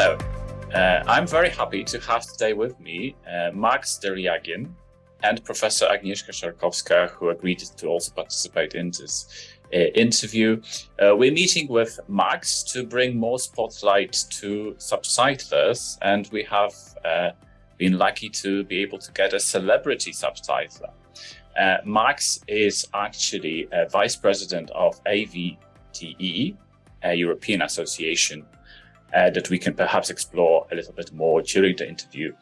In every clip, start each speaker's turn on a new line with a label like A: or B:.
A: Hello, uh, I'm very happy to have today with me uh, Max Deryagin and Professor Agnieszka Szarkowska, who agreed to also participate in this uh, interview. Uh, we're meeting with Max to bring more spotlight to subtitlers, and we have uh, been lucky to be able to get a celebrity subtitler. Uh, Max is actually a vice president of AVTE, a European association uh, that we can perhaps explore a little bit more during the interview.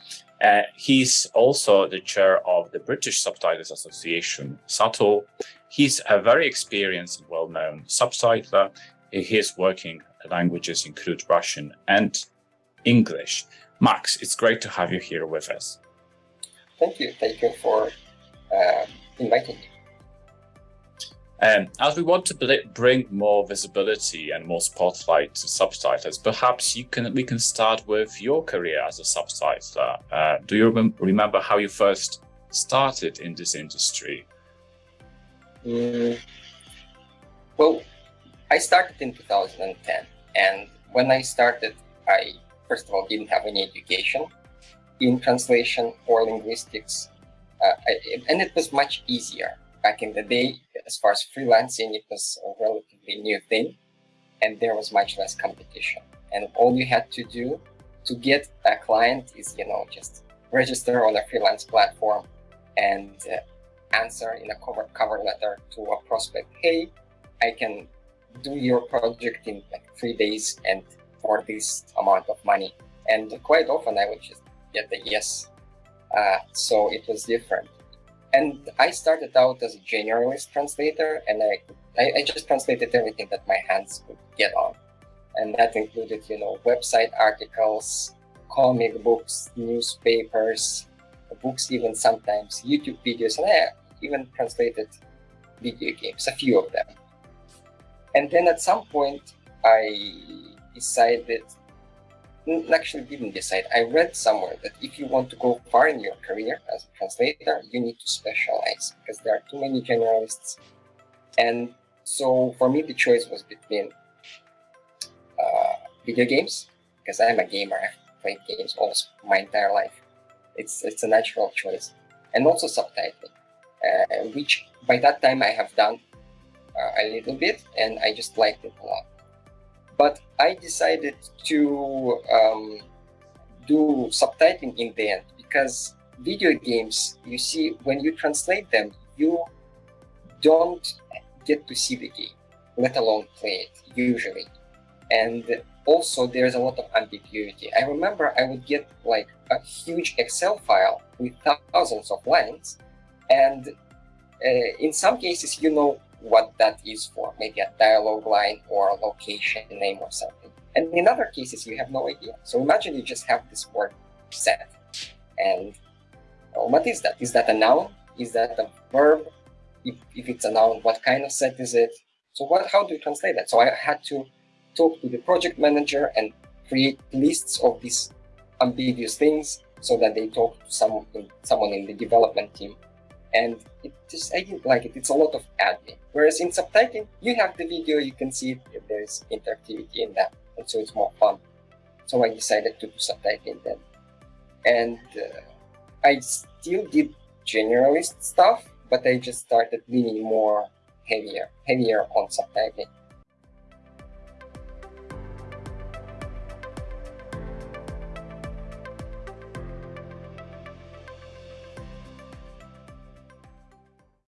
A: Uh, he's also the chair of the British Subtitles Association, SUBTLE. He's a very experienced and well-known subtitler. His working languages include Russian and English. Max, it's great to have you here with us.
B: Thank you. Thank you for uh, inviting me.
A: Um, as we want to bring more visibility and more spotlight to subtitles, perhaps you can we can start with your career as a subtitler. Uh, do you rem remember how you first started in this industry?
B: Mm, well, I started in 2010, and when I started, I first of all didn't have any education in translation or linguistics, uh, I, and it was much easier back in the day as far as freelancing, it was a relatively new thing and there was much less competition. And all you had to do to get a client is, you know, just register on a freelance platform and uh, answer in a cover, cover letter to a prospect, hey, I can do your project in like three days and for this amount of money. And quite often I would just get the yes. Uh, so it was different. And I started out as a generalist translator, and I, I, I just translated everything that my hands could get on. And that included, you know, website articles, comic books, newspapers, books even sometimes, YouTube videos, and I even translated video games, a few of them. And then at some point, I decided actually didn't decide. I read somewhere that if you want to go far in your career as a translator, you need to specialize because there are too many generalists. And so for me, the choice was between uh, video games, because I'm a gamer. I've played games almost my entire life. It's, it's a natural choice. And also subtitling, uh, which by that time I have done uh, a little bit and I just liked it a lot. But I decided to um, do subtitling in the end because video games, you see, when you translate them, you don't get to see the game, let alone play it, usually. And also, there's a lot of ambiguity. I remember I would get like a huge Excel file with thousands of lines, and uh, in some cases, you know what that is for, maybe a dialogue line or a location name or something. And in other cases, you have no idea. So imagine you just have this word set. And well, what is that? Is that a noun? Is that a verb? If, if it's a noun, what kind of set is it? So what? how do you translate that? So I had to talk to the project manager and create lists of these ambiguous things so that they talk to someone, someone in the development team and it just I didn't like it. It's a lot of admin. Whereas in subtitling, you have the video, you can see if there's interactivity in that, and so it's more fun. So I decided to do subtitling then, and uh, I still did generalist stuff, but I just started leaning more heavier, heavier on subtitling.